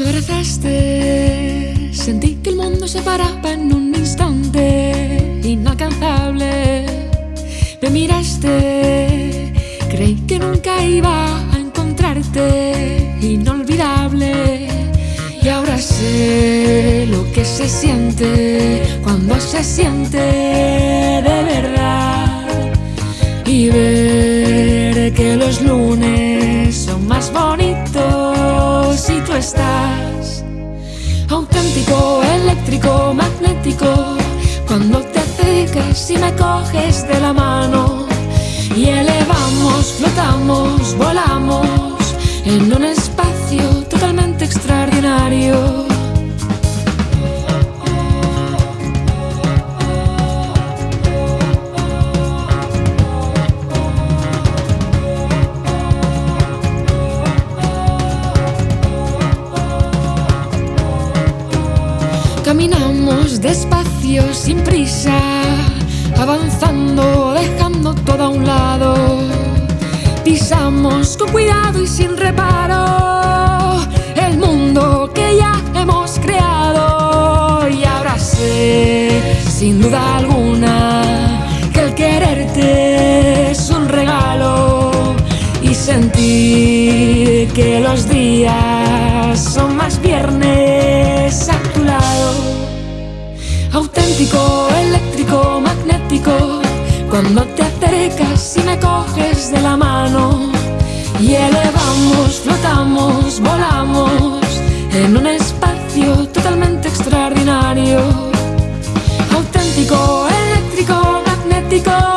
abrazaste, sentí que el mundo se paraba en un instante inalcanzable. Me miraste, creí que nunca iba a encontrarte inolvidable. Y ahora sé lo que se siente cuando se siente de verdad. Y ver que los lunes son más bonitos estás. Auténtico, eléctrico, magnético, cuando te acercas y me coges de la mano. Y elevamos, flotamos, volamos en un espacio totalmente extraordinario. Caminamos despacio, sin prisa, avanzando, dejando todo a un lado. Pisamos con cuidado y sin reparo el mundo que ya hemos creado. Y ahora sé, sin duda alguna, que el quererte es un regalo. Y sentir que los días son más viernes coges de la mano. Y elevamos, flotamos, volamos en un espacio totalmente extraordinario. Auténtico, eléctrico, magnético.